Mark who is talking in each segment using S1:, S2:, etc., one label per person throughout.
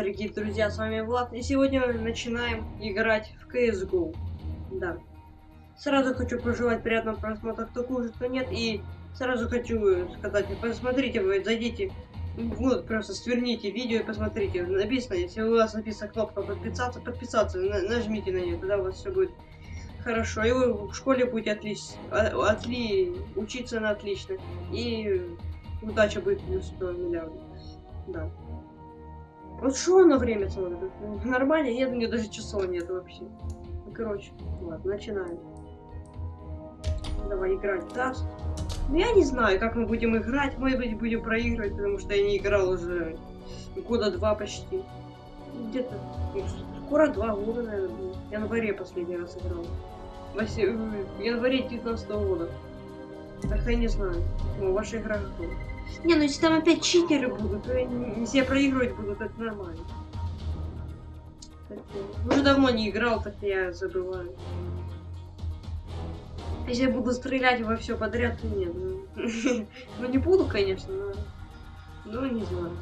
S1: дорогие друзья, с вами Влад, и сегодня мы начинаем играть в CSGO. Да. Сразу хочу пожелать приятного просмотра, кто кушает, кто нет, и сразу хочу сказать, посмотрите вы, зайдите, вот, просто сверните видео и посмотрите, написано, если у вас написана кнопка подписаться, подписаться, на, нажмите на нее, тогда у вас все будет хорошо, и вы в школе будете отлично, отли, учиться на отлично, и удача будет плюс 100 миллиардов, да. Вот что на время смотрит? Нормально? Нет, у меня даже часов нет вообще. Ну, короче, ладно, начинаем. Давай играть даст. Ну, я не знаю, как мы будем играть. Может быть, будем проигрывать, потому что я не играл уже года два почти. Где-то, скоро два года, наверное. В январе последний раз играл. В январе 19 -го года. Так я не знаю. Ну, ваша игра готова. Не, ну если там опять читеры будут, то если я проигрывать буду, то это нормально. Уже давно не играл, так я забываю. Если я буду стрелять во все подряд, то нет. Ну, ну не буду, конечно, но... Ну, не знаю.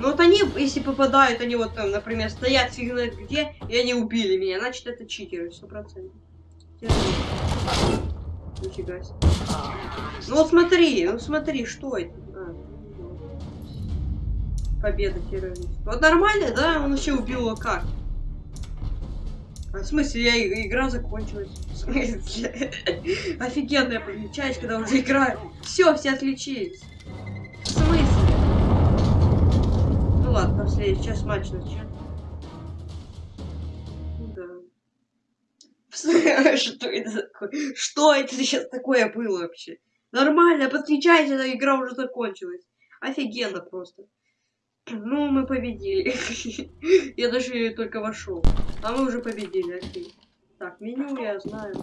S1: Ну вот они, если попадают, они вот там, например, стоят фиг где, и они убили меня, значит это читеры, сто процентов. Нифига себе. Ну вот смотри, ну смотри, что это? Победа террориста. Вот нормально, да? Он еще убил как? А в смысле, я, игра закончилась. В смысле? Офигенная часть, когда уже играю. Все, все отличились. В смысле? Ну ладно, последний, сейчас матч начнем. Что это такое? Что это сейчас такое было вообще? Нормально, подключайте, эта игра уже закончилась. Офигенно просто. Ну, мы победили. Я даже только вошел. А мы уже победили, окей. Так, меню я знаю.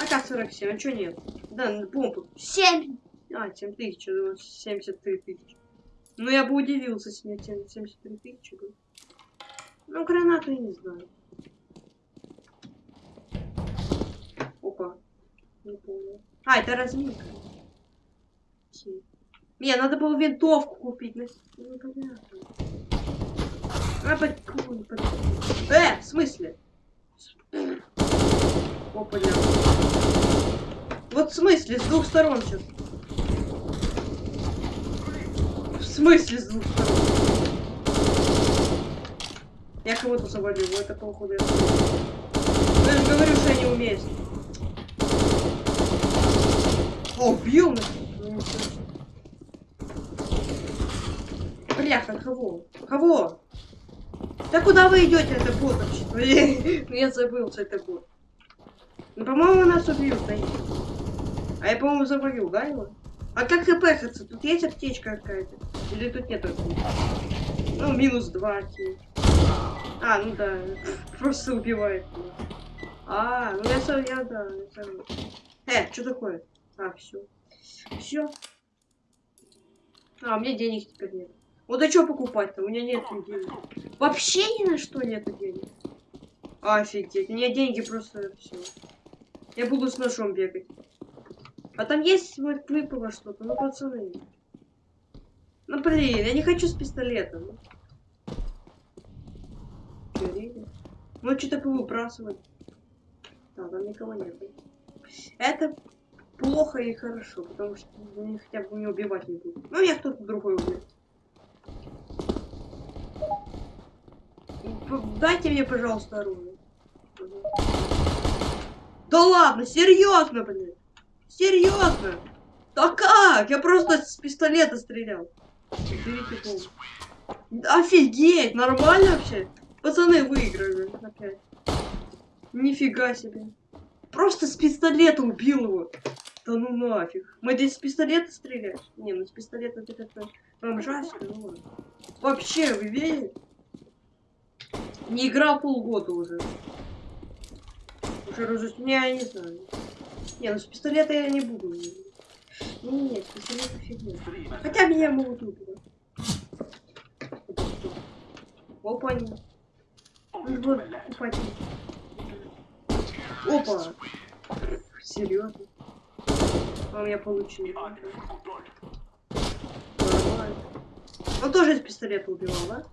S1: АК-47, а что нет? Да, бомбу. 7! А, 7 тысяч, 73 тысячи. Ну, я бы удивился, если мне 73 тысячи. Ну, гранату я не знаю. Не помню. А, это разминка. Не, надо было винтовку купить. Ну, понятно. А, под... Э, в смысле? Опа, да. Вот в смысле, с двух сторон сейчас. В смысле с двух сторон? Я кого-то завалил, это я... Я же говорю, что я не умею. О, убил меня. Бляха, кого? Кого? Да куда вы идете, это бот вообще? Ну я забыл, что это бот. Ну, по-моему, нас убьют, да? А я, по-моему, завалил, да, его? А как хпхаться? Тут есть аптечка какая-то? Или тут нет аптечки? Ну, минус два. А, ну да. Просто убивает. А, ну я, я да. Я... Э, что такое? А, все. Все. А, у меня денег теперь нет. Вот а что покупать-то? У меня нет денег. Вообще ни на что нет денег. Офигеть. У меня деньги просто все. Я буду с ножом бегать. А там есть вот выпало что-то, ну пацаны. Ну блин, я не хочу с пистолетом. Ну что-то выбрасывать. Да, там никого нет. Это плохо и хорошо, потому что они хотя бы не убивать не будут. Ну, я кто-то другой убьет. Дайте мне, пожалуйста, оружие. Да ладно, серьезно, блин. Серьезно. Да как? Я просто с пистолета стрелял. Офигеть, нормально вообще? Пацаны выиграли опять. Нифига себе. Просто с пистолета убил его. Да ну нафиг. Мы здесь с пистолета стреляешь? Не, ну с пистолета ты как-то бомжаська, ну Вообще, вы видите? Не играл полгода уже. Уже уже... Не, я не знаю. Не, ну с пистолета я не буду. Не, не, с пистолета фигня. Хотя меня могут убить. Опа. Ну, купать. Опа. Серьезно? У меня получилось. Нормально. Он тоже из пистолета убивал, да?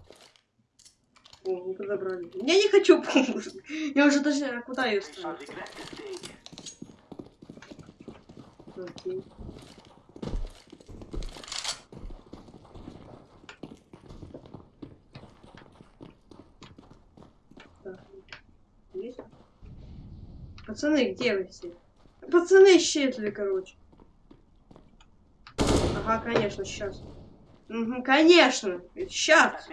S1: О, мы подобрали. Я не хочу помощь. Я уже даже... А куда ее ставить? Окей. Пацаны, где вы все? Пацаны исчезли, короче. Ага, конечно, сейчас. Угу, конечно, сейчас.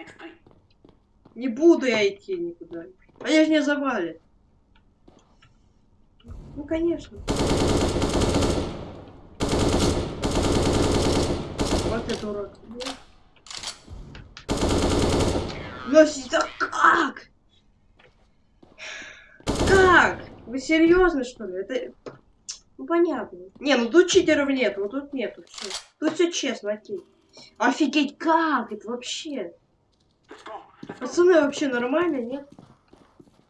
S1: Не буду я идти никуда. Они же не завалят. Ну, конечно. Вот это урод. Но да как? Как? Вы серьезно, что ли? Это... Ну, понятно. Не, ну тут читеров нет, ну тут нету. Все. Тут все честно, окей. Офигеть, как это вообще? Пацаны вообще нормально, нет?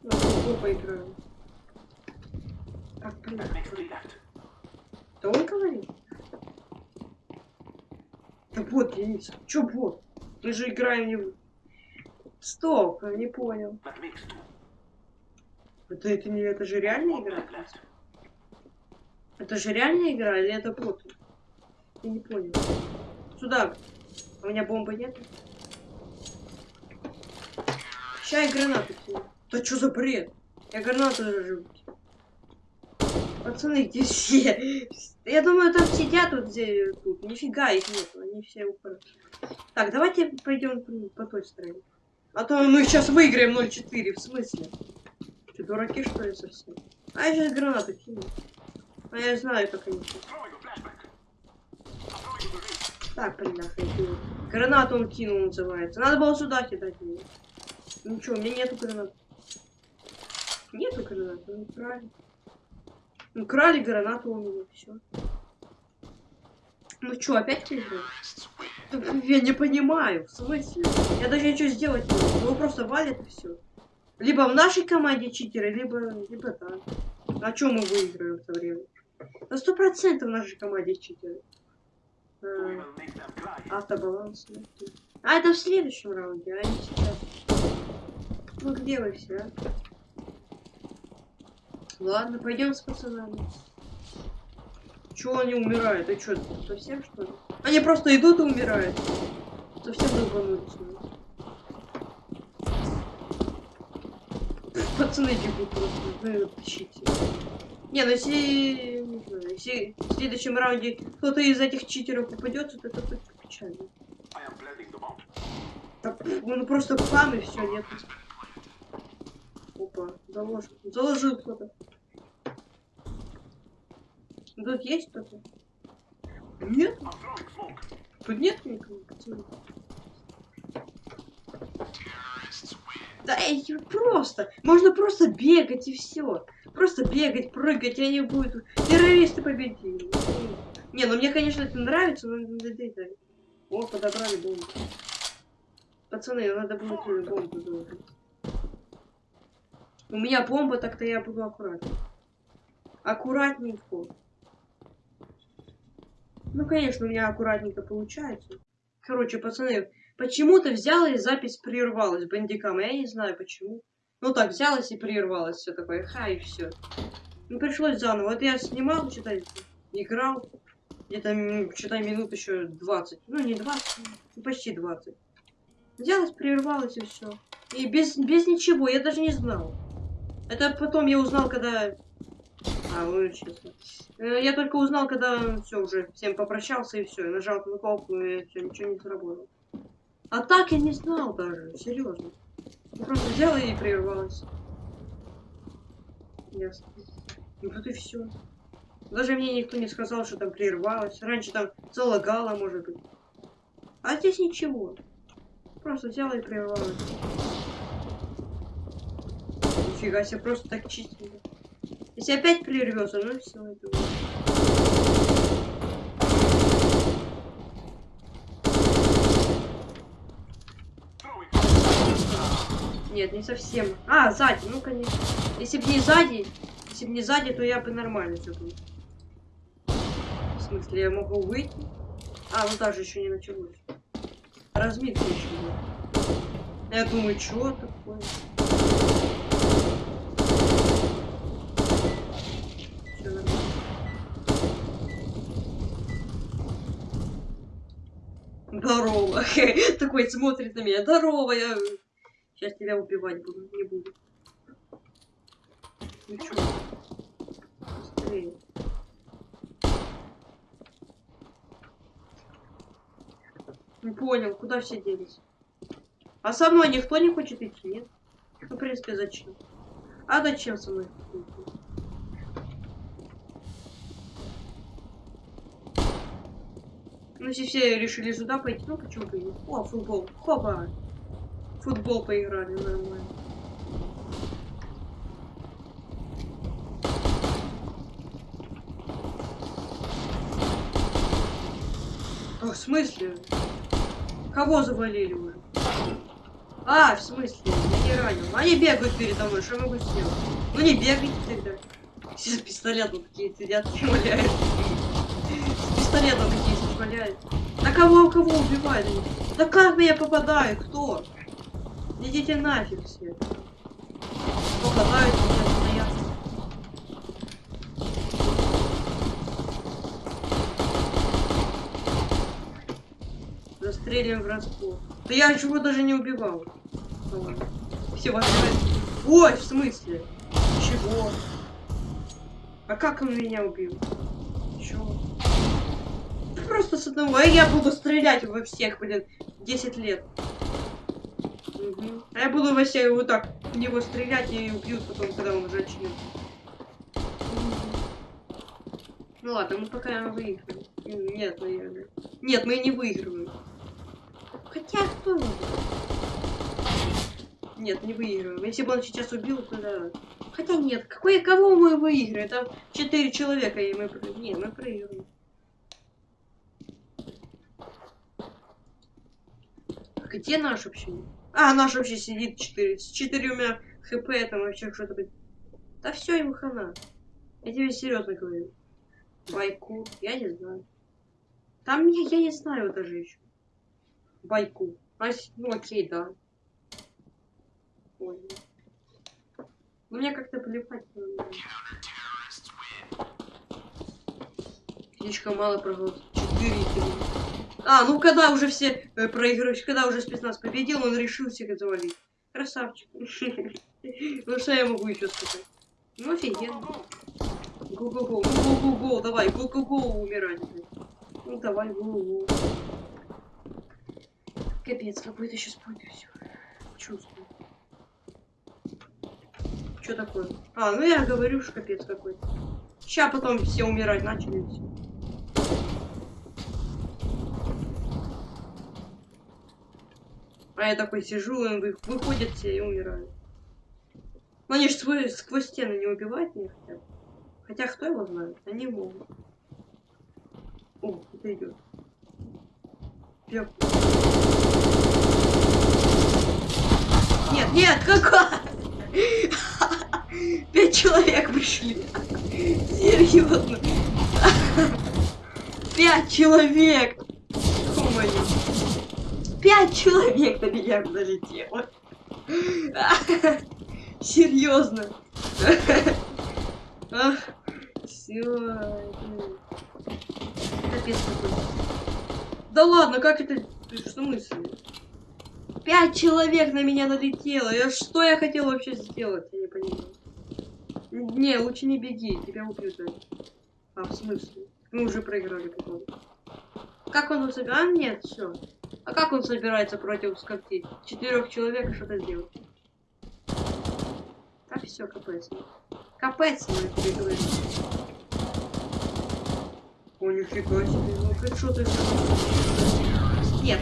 S1: Ну, поиграем. Так, блин. Да он говорит? Да вот, Денис, чё бот? Мы же играем не. Стоп, я не понял. Это, это не, это же реальная игра? Это же реальная игра или это бот? Я не понял. Сюда. У меня бомбы нет. Сейчас я гранату кину. Да что за бред? Я гранату зажжу. Пацаны, где все? Я думаю, там сидят вот где тут. Нифига их нет, они все упали. Так, давайте пойдем по той стороне. А то мы сейчас выиграем 0-4. В смысле? Что, дураки что ли совсем? А я сейчас гранату кину. А я знаю, как они. Так, охренеть. Гранату он кинул, называется. Надо было сюда кидать ее. Что, у меня нету гранат. Нету гранат, ну украли. Ну, крали гранату у меня, все. Ну что, опять выиграли? Я не понимаю, в смысле? Я даже ничего сделать не могу. Его просто валят и все. Либо в нашей команде читеры, либо, либо так. А чем мы выиграем в это время? На сто процентов в нашей команде читеры. Автобаланс. А это в следующем раунде, а не сейчас. Ну где вы все? А? Ладно, пойдем с пацанами. Чего они умирают? А что, совсем что ли? Они просто идут и умирают. Совсем долбанулись. Пацаны бегут просто, вы тащите. Не, ну если, если в следующем раунде кто-то из этих читеров попадется, то это будет печально. Так, ну просто пам и все, нет. Опа, заложил. Заложил кто-то. Тут есть кто-то? Нет? Тут нет никого. Да эй, просто. Можно просто бегать и все. Просто бегать, прыгать, и они будут... Террористы победили. Не, ну мне, конечно, это нравится, но... О, подобрали бомбу. Пацаны, надо будет бомбу сделать. У меня бомба, так-то я буду аккуратней. Аккуратненько. Ну, конечно, у меня аккуратненько получается. Короче, пацаны, почему-то взяла и запись прервалась бандикам. Я не знаю почему. Ну так, взялась и прервалась. Все такое, ха, и все. Ну, пришлось заново. Вот я снимал, читай, играл. Где-то, читай, минут еще 20. Ну, не 20, ну, почти 20. Взялась, прервалась и все. И без, без ничего, я даже не знал. Это потом я узнал, когда... А, вычислил. Э, я только узнал, когда все уже всем попрощался и все. нажал на кнопку и все, ничего не сработало. А так я не знал даже, серьезно. Просто взяла и прервалась. Ясно. Ну тут и все. Даже мне никто не сказал, что там прервалось. Раньше там залагало, может быть. А здесь ничего. Просто взяла и прервалась. Нифига себе, просто так чистенько. Если опять прервется, ну все, это Нет, не совсем. А, сзади, ну конечно. Если бы не сзади, если бы не сзади, то я бы нормально все было. В смысле, я могу выйти? А, ну даже еще не началось. Разминка еще нет. Я думаю, что такое? Нормально. Здорово. Такой смотрит на меня. Здорово, я сейчас тебя убивать буду, не буду. Чё? Быстрее. Не понял, куда все делись? А со мной никто не хочет идти, нет? Ну, в принципе, зачем? А зачем со мной? Ну, если все решили сюда пойти, ну почему бы нет? О, футбол. Хопа! Футбол поиграли, нормально. А, в смысле? Кого завалили уже? А, в смысле? Я не ранил. Они бегают передо мной, что я могу сделать? Ну не бегайте тогда. Все с пистолетом такие сидят валяют. С пистолетом такие валяют. Да кого, кого убивают? Да как меня попадают? Кто? Идите нафиг все. Попадают меня стоят. Застрелим врасплох. Да я чего даже не убивал. Все ваши... Ой, в смысле? Чего? А как он меня убил? Чего? Просто с одного. А я буду стрелять во всех, блин, 10 лет. А я буду во всех вот так в него стрелять и убьют потом, когда он уже очнет. Ну ладно, мы пока выиграем. Нет, наверное. Нет, мы не выигрываем. Хотя кто? Нет, не выигрываем. Если бы он сейчас убил, то да. Хотя нет, какой, кого мы выиграем? Там четыре человека, и мы... про- Не, мы проиграем. А Где наш вообще? А, наш вообще сидит 4. С четырьмя хп там вообще что-то... Да все, ему хана. Я тебе серьезно говорю. Байку, я не знаю. Там я, я не знаю даже еще. Байку. А, ну окей, да. Ой. Ну мне как-то плевать. Слишком мало проголосов. Четыре. А, ну когда уже все э, проигрывают, когда уже спецназ победил, он решил всех завалить. Красавчик. Ну что я могу еще сказать? Ну офигенно. Го-го-го, го-го-го, давай, го-го-го, умирать. Ну давай, го-го. Капец, какой-то сейчас будет все. Чувствую. Что такое? А, ну я говорю, что капец какой-то. Ща потом все умирать начали и. А я такой сижу, и вы- выходят все и умирают. Но они же свой- сквозь стены не убивают меня хотя бы. Хотя кто его знает? Они могут. О, это идет. Нет, нет, какой? Пять человек пришли. Серьезно. Пять человек. Пять человек на меня залетело. Серьезно. Все. Капец какой. Да ладно, как это? Что мысли? Пять человек на меня налетело. Я что я хотел вообще сделать? Я не понимаю. Не, лучше не беги, тебя убьют. А, в смысле? Мы уже проиграли, походу. Как он собирается? А, нет, все. А как он собирается против скольки? Четырех человек что-то сделать? Так, все, капец. Капец, мы проиграли. О, нифига себе. Ну, сделал. Нет.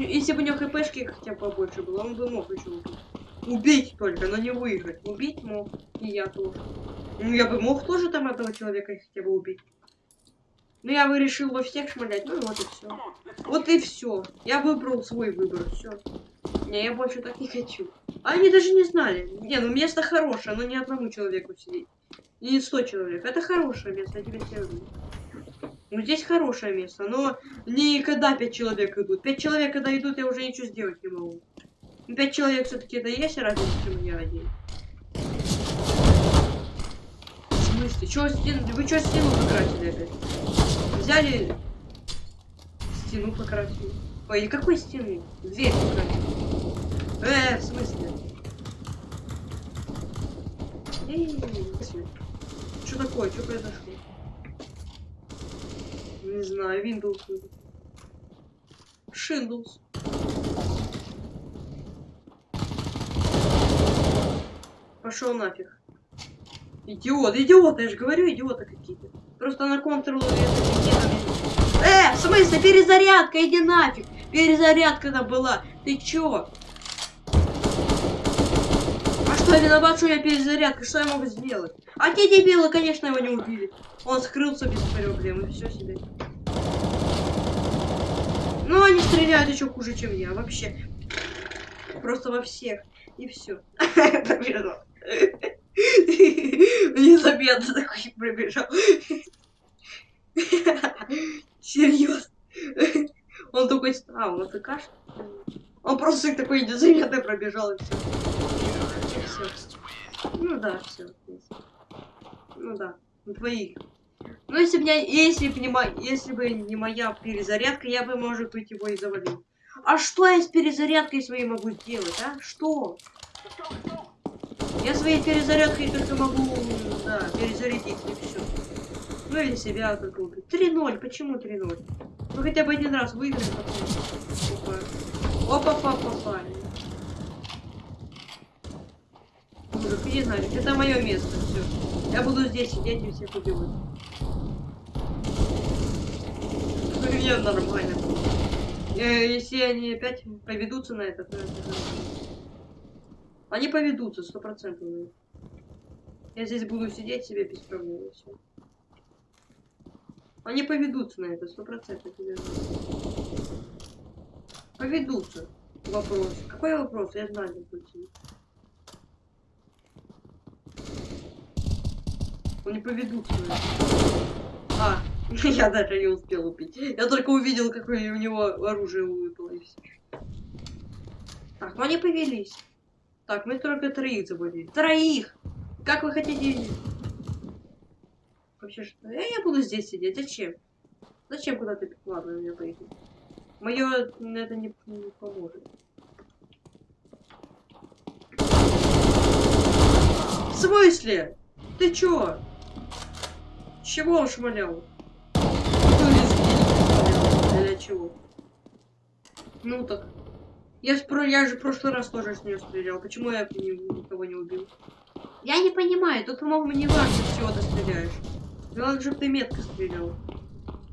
S1: Если бы у него хпшки хотя бы побольше было, он бы мог еще убить. Убить только, но не выиграть. Убить мог. И я тоже. Ну, я бы мог тоже там одного человека хотя бы убить. Но я бы решил во всех шмалять. Ну, вот и все. Вот и все. Я выбрал свой выбор. Все. Не, я больше так не хочу. А они даже не знали. Не, ну место хорошее, но не одному человеку сидеть. И не сто человек. Это хорошее место, я тебе говорю. Ну, здесь хорошее место, но не когда пять человек идут. Пять человек, когда идут, я уже ничего сделать не могу. Ну, Пять человек все-таки это есть разница, чем я один. В смысле? Чё стену? Вы что стену покрасили опять? Взяли стену покрасили. Ой, какой стены? Дверь покрасили. Э, в смысле? Что такое? Что произошло? Не знаю, Windows. Windows. Пошел нафиг. Идиот, идиот, я же говорю, идиоты какие-то. Просто на контрол Э, в смысле, перезарядка, иди нафиг. Перезарядка там была. Ты чё? А что, я виноват, что я перезарядка? Что я могу сделать? А те дебилы, конечно, его не убили. Он скрылся без проблем, все себе. Ну, они стреляют еще хуже, чем я, вообще. Просто во всех. И все. Незаметно такой пробежал. Серьезно. Он такой, а, он АФК, Он просто такой незаметно пробежал и все. Ну да, все. Ну да, двоих. Ну если бы если бы не, если бы не моя перезарядка, я бы, может быть, его и завалил. А что я с перезарядкой своей могу сделать, а? Что? Я своей перезарядкой только могу, да, перезарядить и все. Ну или себя как убить. 3-0, почему 3-0? Ну хотя бы один раз выиграем потом. Опа, опа, опа, Мужик, не знаю, это мое место, все. Я буду здесь сидеть и всех убивать. Мне нормально. Э, если они опять поведутся на это, то это Они поведутся, сто процентов. Я здесь буду сидеть себе без проблем. Все. Они поведутся на это, сто процентов. Поведутся. Вопрос. Какой вопрос? Я знаю, как Они поведутся на это. А, я даже не успел убить. Я только увидел, какое у него оружие выпало и все. Так, ну они повелись. Так, мы только троих забыли. Троих! Как вы хотите Вообще что? Я, я буду здесь сидеть. Зачем? Зачем куда ты? Ладно, меня поехать. Мое это не, не поможет. В смысле? Ты чё? Чего он шмалял? Для чего? Ну так. Я, спро... я же в прошлый раз тоже с нее стрелял. Почему я никого не убил? Я не понимаю, тут, по-моему, не важно, с чего ты стреляешь. Главное, чтобы ты метко стрелял.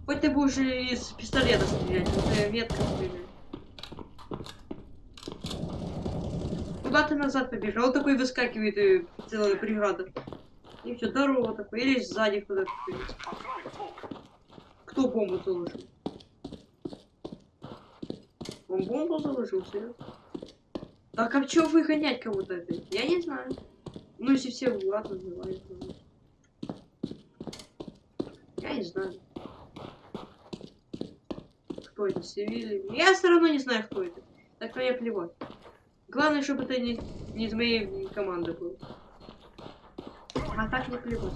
S1: Хоть ты будешь из пистолета стрелять, но ты метко стреляй. Куда ты назад побежал? Он такой выскакивает и целая преграда. И все, здорово такой. Или сзади кто-то. Кто бомбу заложил? Он бомбу заложил, серьезно? Так а чё выгонять кого-то опять? Я не знаю. Ну если все Влад называют. Я не знаю. Кто это? Севили? Я все равно не знаю, кто это. Так мне плевать. Главное, чтобы это не, не из моей команды был. А так не плевать.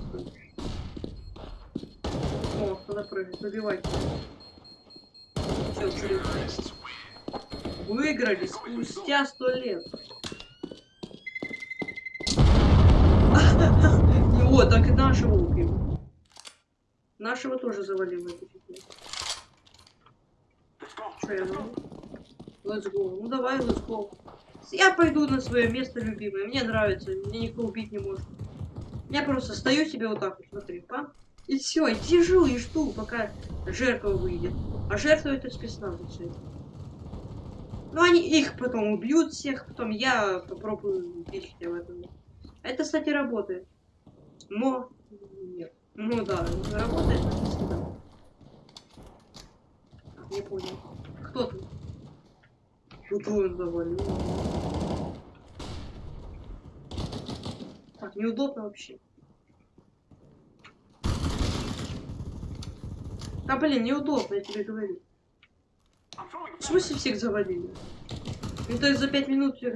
S1: О, кто-то прыгает. Забивайте. Все, цель. Выиграли спустя сто лет. Вот, так и нашего убил. Нашего тоже фигню. Что я могу? Let's go. Ну давай, let's go. Я пойду на свое место любимое. Мне нравится. Мне никто убить не может. Я просто стою себе вот так вот, смотри, па. И все, и сижу и жду, пока жертва выйдет. А жертва это спецназовцы. Ну, они их потом убьют всех, потом я попробую убить в этом. Это, кстати, работает. Но нет. Ну да, работает всегда. Не понял. Кто тут? Тут он завалил. Так, неудобно вообще. Да блин, неудобно, я тебе говорю. В смысле всех завалили? Ну то есть за пять минут всех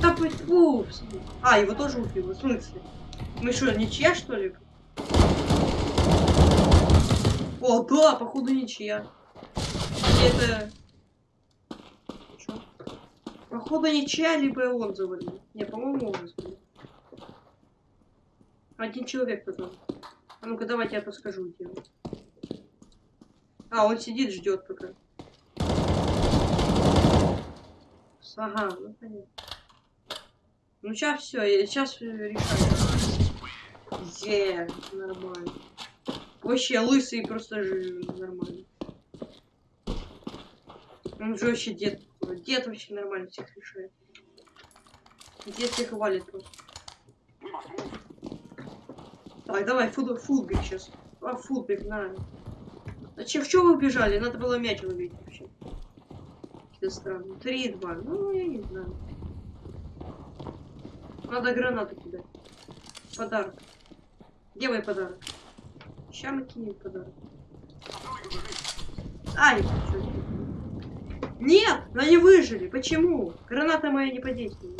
S1: Да упс. А, его тоже убил, в смысле? Мы что, ничья что ли? О, да, походу ничья. Или это... Чё? Походу ничья, либо он завалил. Не, по-моему, он завалил. Один человек потом. А ну-ка, давайте я подскажу он. А, он сидит, ждет пока. Ага, ну понятно. Ну сейчас все, сейчас решаю. Е, нормально. Вообще лысый просто же нормально. Он же вообще дед. Дед вообще нормально всех решает. Дед всех валит просто. Так, давай, фут, футбик сейчас. А, футбик, на. Зачем, в чем вы убежали? Надо было мяч ловить вообще. Какие-то странные. 3-2. Ну, я не знаю. Надо гранату кидать. Подарок. Где мой подарок? Сейчас мы кинем подарок. Ай, чё Нет, они выжили. Почему? Граната моя не подействовала.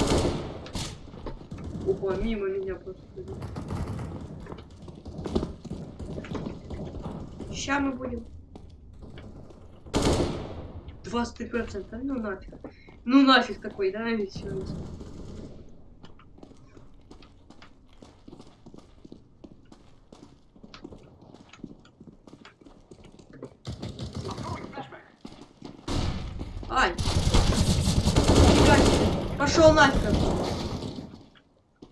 S1: Опа, мимо меня просто. Сейчас мы будем. 23%. Ну нафиг. Ну нафиг такой, да, ведь Ай! Пошел нафиг.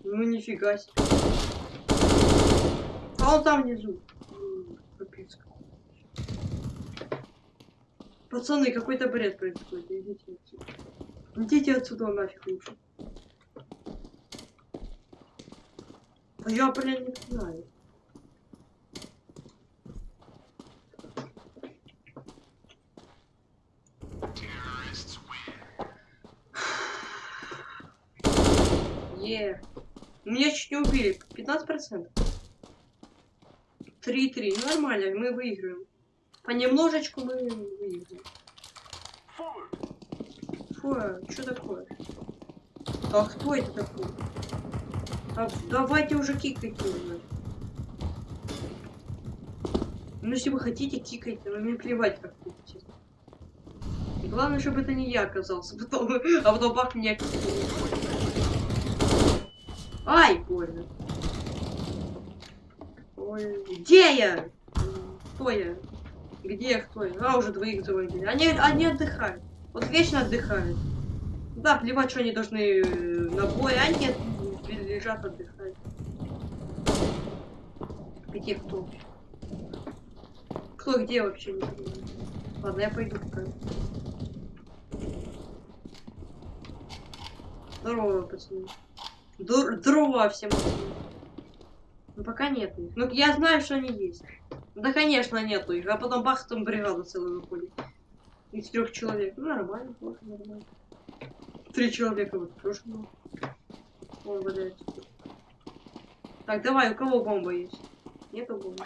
S1: Ну нифига себе. А он там внизу. Капец. Пацаны, какой-то бред происходит. Идите отсюда. Идите отсюда нафиг лучше. А я, блин, не знаю. Е. Меня чуть не убили. 15%. 3-3. Ну, нормально, мы выиграем. Понемножечку мы выиграем. Фу, что такое? А кто это такой? А, давайте уже кикайте уже. Ну, если вы хотите, кикайте, но мне плевать, как кикайте. Главное, чтобы это не я оказался, потом, а потом бах меня Ай, больно. Ой, где я? Кто я? Где кто? А, уже двоих заводили. Они, они отдыхают. Вот вечно отдыхают. Да, плевать, что они должны э, на бой, а нет, лежат, отдыхают. Где кто? Кто где вообще. Ладно, я пойду пока. Здорово, пацаны. Дрова всем. Ну пока нет. Ну я знаю, что они есть. Да конечно нету их. А потом бах, там бригада целая выходит. Из трех человек. Ну нормально, тоже нормально. Три человека вот много. Он валяется. Так, давай, у кого бомба есть? Нету бомбы.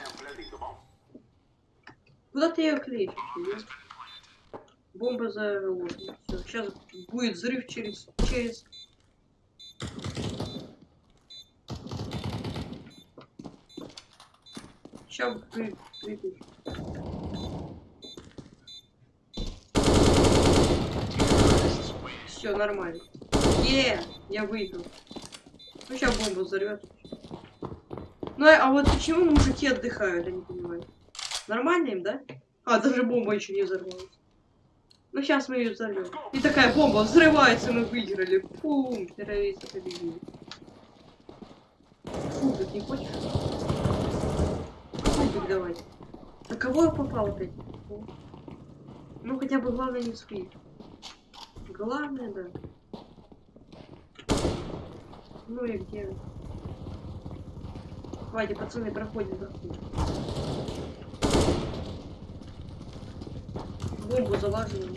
S1: Куда ты ее клеишь? Бомба заложена. Все, сейчас будет взрыв через через Сейчас вы, Все нормально. Е, я выиграл. Ну сейчас бомба взорвет. Ну а вот почему мужики отдыхают, я не понимаю. Нормально им, да? А, даже бомба еще не взорвалась. Ну сейчас мы ее взорвем. И такая бомба взрывается, мы выиграли. Фу, террористы победили. Фу, ты не хочешь? Фу, давай. На кого я попал опять? Ну хотя бы главное не спи. Главное, да. Ну и где? Хватит, пацаны, проходим, проходим. Бомбу залаживаем.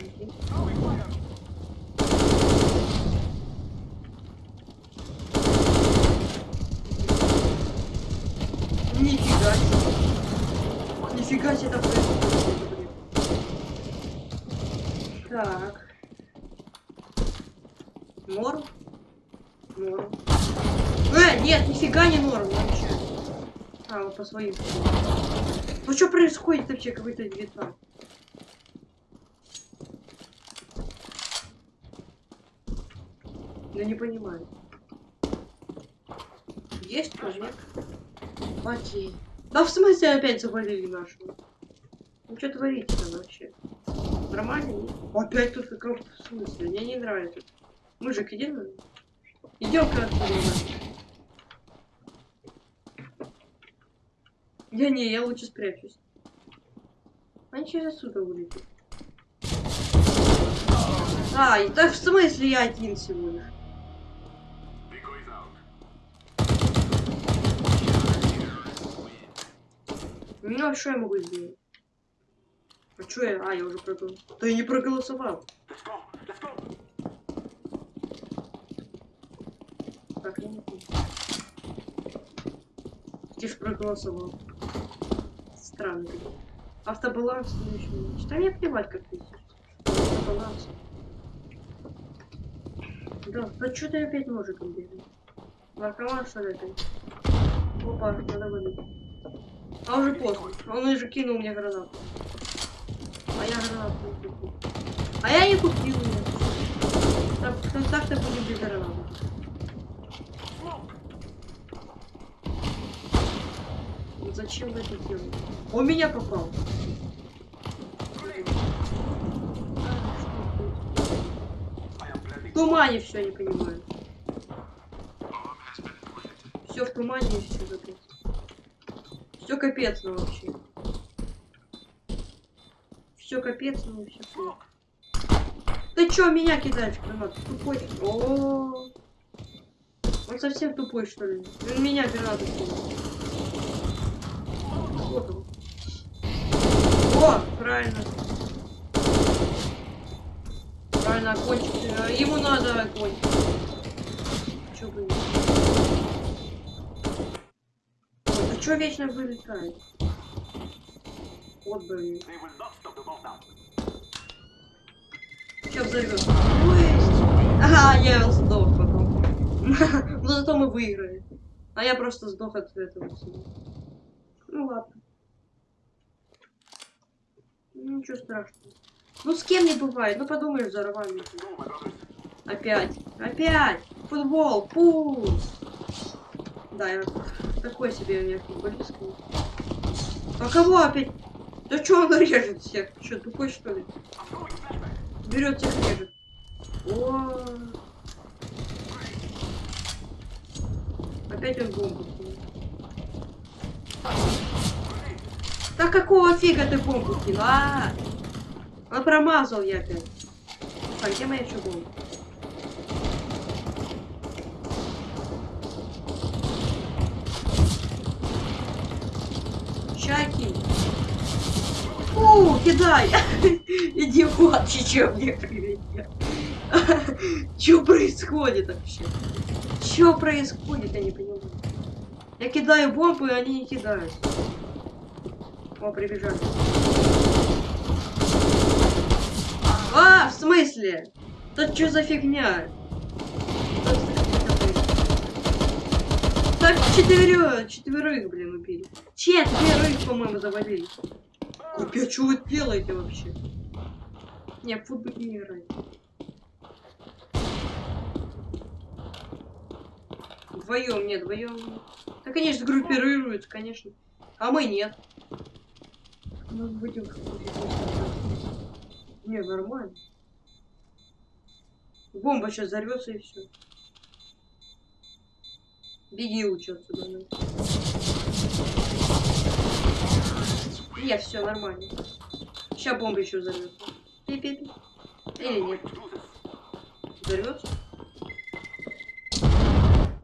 S1: Нифига себе. Там происходит. Так. Норм? Норм. Э, нет, нифига не норм вообще. А, вот по своим. Ну что происходит вообще, какой-то вьетнам? Я не понимаю. Есть прожект? Окей. Да в смысле опять завалили нашего? Ну что творите там вообще? Нормально? Опять тут какого-то в смысле? Мне не нравится. Мужик, иди на... Идем к отсюда. Я не, я лучше спрячусь. Они через отсюда вылетят. А, и так в смысле я один всего Ну, а что я могу сделать? А что я? А, я уже проголосовал. Да я не проголосовал. Так, я не помню. Ты ж проголосовал. Странно. Автобаланс следующий матч. Да мне плевать, как ты Автобаланс. Да, да что ты опять ножиком бежишь? Наркоман что ли опять? Опа, надо вылить. А уже поздно. Он уже кинул мне гранату. А я гранату не купил. А я не купил ее. Так, так-то будем без гранаты. Зачем вы это делаете? Он меня попал. В тумане все, не понимаю. Все в тумане и все капец. Все капец, ну вообще. Все капец, ну плохо. Ты чё меня кидаешь, гранат? Тупой. О, Он совсем тупой, что ли? Он меня гранату кинул. Вот он. О, правильно. Правильно, окончик. Ему надо огонь. Чё бы не- Ой, а чё вечно вылетает? Вот, блин. Сейчас взорвет. Ага, я сдох потом. Но зато мы выиграли. А я просто сдох от этого всего. Ну ладно. Ну, Ничего страшного. Ну с кем не бывает. Ну подумаешь, взорвали. Опять. Опять. Футбол. Пус. Да, я такой себе у меня футболист. А кого опять? Да что он режет всех? Что, тупой что ли? Берет всех режет. О. Опять он бомбу. Да какого фига ты бомбу кинул? А, а промазал я опять. А где моя еще Чаки. Фу, кидай! Идиот, чё мне прилетел? Чё происходит вообще? Чё происходит, я не понимаю. Я кидаю бомбы, и они не кидают. О, прибежали. А, в смысле? Тут что за фигня? Что за фигня происходит? Так четверо, четверых, блин, убили. Четверых, по-моему, завалили. Капец, что вы делаете вообще? Не, в футбол не играть. Вдвоем, нет, вдвоем. Да, конечно, группируются, конечно. А мы нет. Мы будем... Не, нормально. Бомба сейчас взорвется и все. Беги лучше отсюда. ну. Не, все нормально. Сейчас бомба еще взорвется. Пи-пи-пи. Или нет. Взорвется?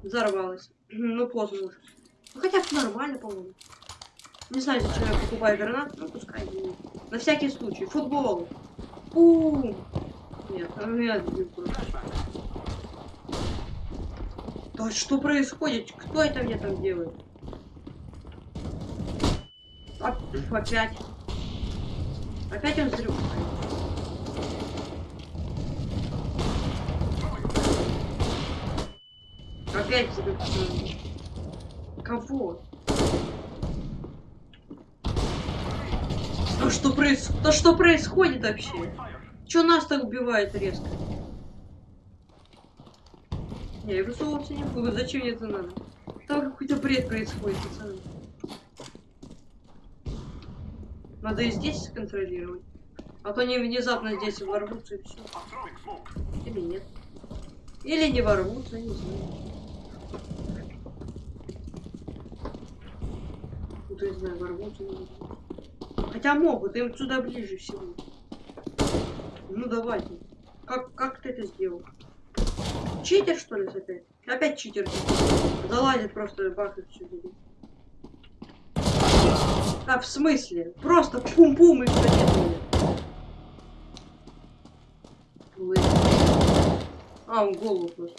S1: Взорвалась. Ну, поздно уже. Ну, хотя бы нормально, по-моему. Не знаю, зачем я покупаю гранат, ну пускай будет. На всякий случай. Футбол. Бум. Нет, нет, нет. Да что происходит? Кто это мне там делает? Пф, опять. Опять он взрывает. Опять взрывает. Кого? Да что, проис... да что происходит вообще? Чё нас так убивает резко? Я высовываться не буду, зачем мне это надо? Там какой-то бред происходит, пацаны. Надо и здесь контролировать. А то они внезапно здесь ворвутся и все. Или нет. Или не ворвутся, не знаю. Ну, не знаю, ворвутся, не знаю. Хотя могут, им сюда ближе всего. Ну давайте. Как, как ты это сделал? Читер, что ли, опять? Опять читер. Залазит просто бах все. А, в смысле? Просто пум-пум и все делает. А, он голову просто.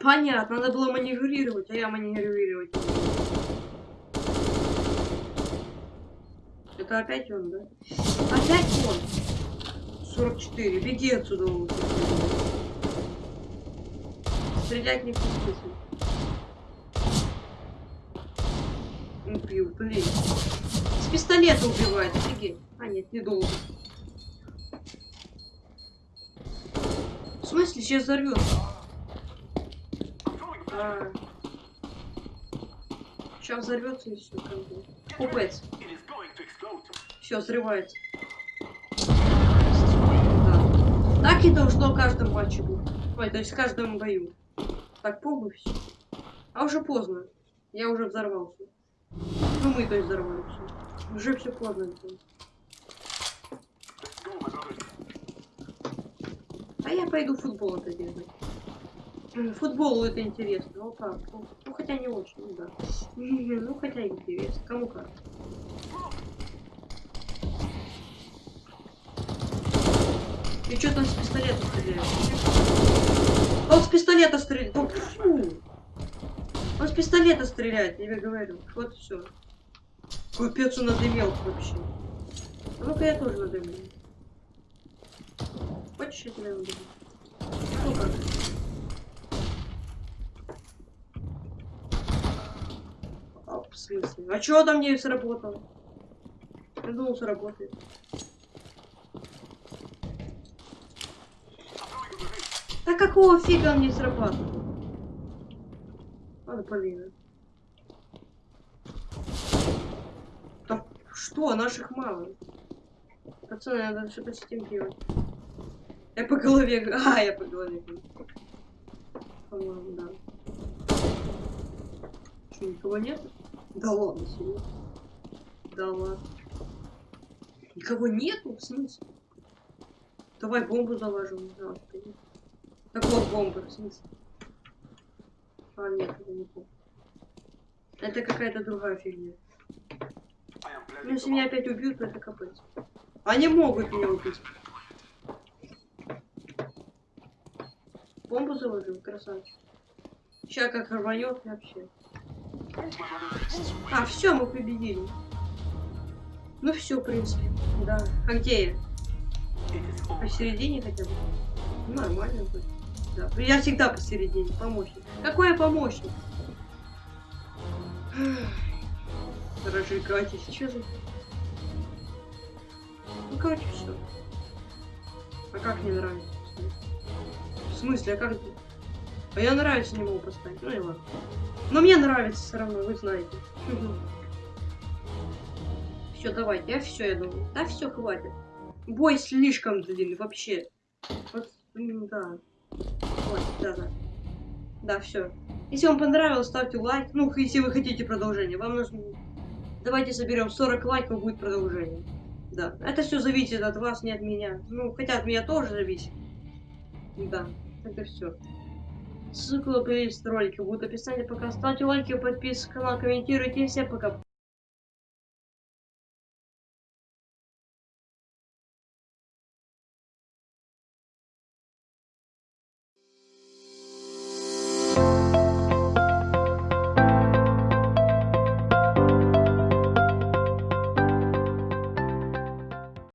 S1: Понятно, надо было маневрировать, а я маневрировать. Это опять он, да? Опять он! 44, беги отсюда. Стрелять не смысла. Убил, блин. С пистолета убивает, офигеть. А, нет, не долго. В смысле, сейчас взорвется? А. Сейчас взорвется и все, как бы. Купец. Все, взрывается. Так и должно в каждом матче быть. Ой, то есть в каждом бою. Так, помню все. А уже поздно. Я уже взорвался. Ну мы то есть взорвались. Уже все поздно. А я пойду футбол это делать. Футбол это интересно. Ну как? Ну, ну хотя не очень, ну да. Ну хотя интересно. Кому как. И что там с пистолета стреляет? Он с пистолета стреляет. Фу. Он с пистолета стреляет, я тебе говорю. Вот все. Капец, он надымел вообще. А ну-ка я тоже надымлю. Хочешь, я тебя надымлю? Ну как? А, в смысле? А чё там не сработало? Я думал, сработает. Какого фига он не срабатывает? Ладно, блин. Да что, наших мало. Пацаны, надо что-то с этим делать. Я по голове... А, я по голове. По-моему, да. Что, никого нет? Да ладно, серьезно. Да ладно. Никого нету? В смысле? Давай бомбу заложим. Да, так вот бомба, в смысле? А, нет, это не то. Это какая-то другая фигня. Ну, если меня опять убьют, то это капец. Они могут меня убить. Бомбу заложил, красавчик. Сейчас как рванет вообще. А, все, мы победили. Ну все, в принципе. Да. А где я? Посередине хотя бы. Нормально будет. Да. Я всегда посередине, помощник. Какой я помощник? Разжигайтесь, что за... Ну, короче, все. А как не нравится? В смысле, а как... А я нравится не могу поставить, ну и ладно. Но мне нравится все равно, вы знаете. Все, давайте, я все, я думаю. Да все, хватит. Бой слишком длинный, вообще. Вот, да. Вот, да, да. Да, все. Если вам понравилось, ставьте лайк. Ну, если вы хотите продолжение. Вам нужно... Давайте соберем 40 лайков, будет продолжение. Да. Это все зависит от вас, не от меня. Ну, хотя от меня тоже зависит. Да. Это все. Ссылка на плейлист ролика будет в описании. Пока ставьте лайки, подписывайтесь на канал, комментируйте. Всем пока.